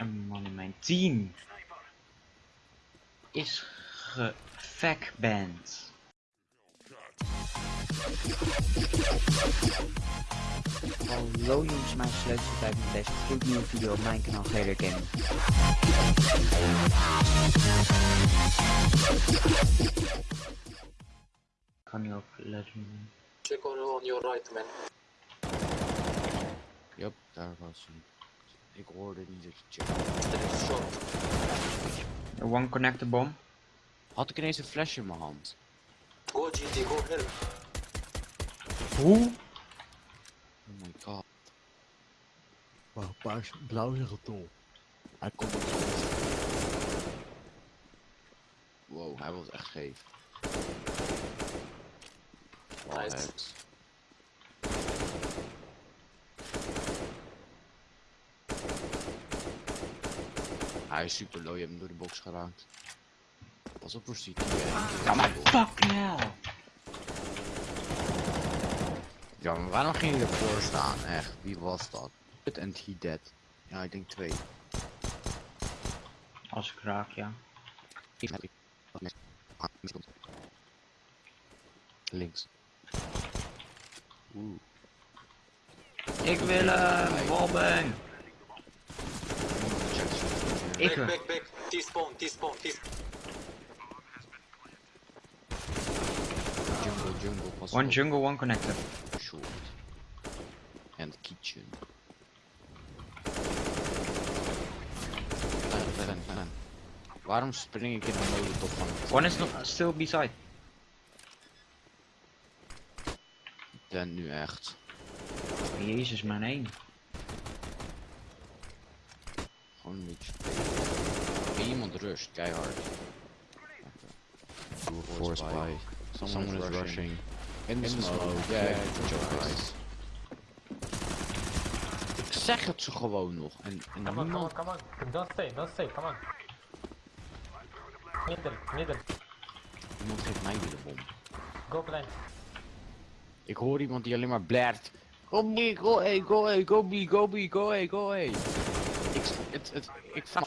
Een man in mijn team is gefackband. Hallo jongens, mijn sleuteltijd met deze gloednieuwe video op mijn kanaal Galer Gaming. Kan je ook letten? Check on, on your right, man. Yup, daar was hij. Ik hoorde niet dat je checkte. Short. One connector bomb. Had ik ineens een flesje in mijn hand. Go GT, go help. Hoe? Oh my god. Wauw, paars, blauw is getol. Hij komt op Wow, hij was echt scheef. Wow, Nice. Hij is super low, je hebt hem door de box geraakt. Pas op voor CT. Ja maar fucking hell. Ja, maar waarom ging je ervoor staan? Echt, wie was dat? It and he dead. Ja, ik denk twee. Als ik raak, ja. Links. Oeh. Ik wil hem. Ik Back, back, back. T-spawn, T-spawn, T-spawn. Jungle, jungle, pas One jungle, one connector. Short. And kitchen. Fan, fan, fan. Waarom spring ik in de molotov van One is nog still beside. Ben nu echt. Jezus, mijn één. Gewoon een beetje. Iemand rust, keihard. Force by. Someone, is rushing. In the smoke. Yeah, good job guys. Ik zeg het ze gewoon nog. En, en Come on, come on, niemand... come on. Don't stay, don't stay, come on. Middle, middle. Niemand geeft mij weer de bom. Go blind. Ik hoor iemand die alleen maar blert. Go B, go A, go A, go B, go B, go A, go A. Ik, het, het, ik vraag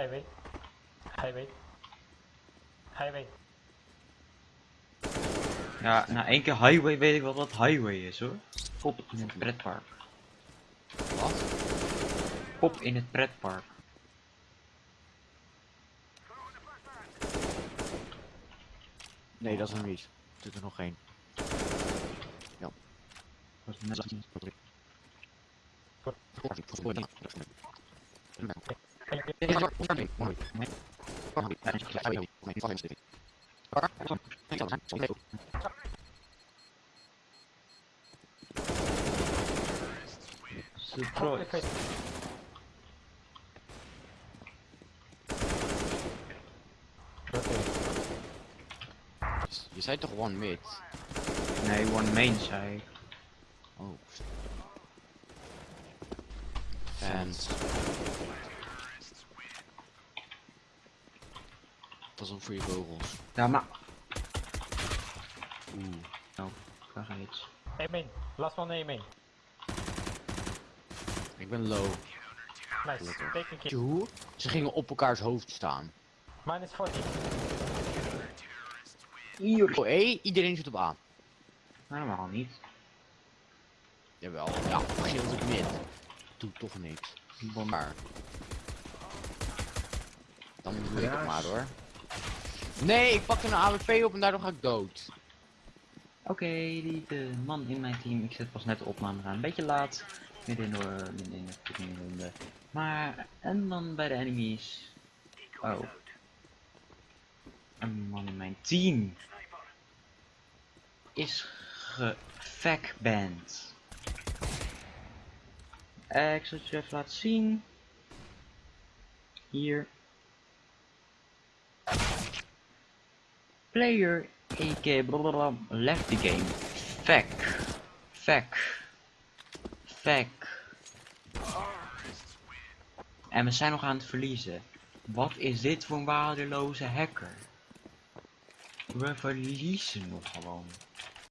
Highway. Highway. Highway. Ja, na één keer highway weet ik wel wat highway is hoor. Pop in het pretpark. Wat? Pop in het pretpark. Nee, dat is hem niet. Er zit er nog één. Dat is net- Surprise. Je zei toch one mid? Nee, one main zei. Oh. Fans. Pas op voor je kogels. Ja, maar. Oeh. Nou, daar ga iets. A main. Last one A main. Ik ben low. Nice. Take a. Hoe? Ze gingen op elkaars hoofd staan. Minus 40. Hier. Oh, hé, iedereen zit op A. Helemaal niet. Jawel. Ja, begin op mid. Doe toch niks. Maar. Dan doe ik het maar hoor. Nee, ik pak een AWP op en daardoor ga ik dood. Oké, die de man in mijn team. Ik zet pas net de opname aan. Een beetje laat. Midden de, midden in de ronde. Maar een man bij de enemies. Oh. Een man in mijn team. Is gefackband. Eh, ik zal het je even laten zien. Hier. Player blablabla left the game. Fack. Fack. Fack. En we zijn nog aan het verliezen. Wat is dit voor een waardeloze hacker? We verliezen nog gewoon.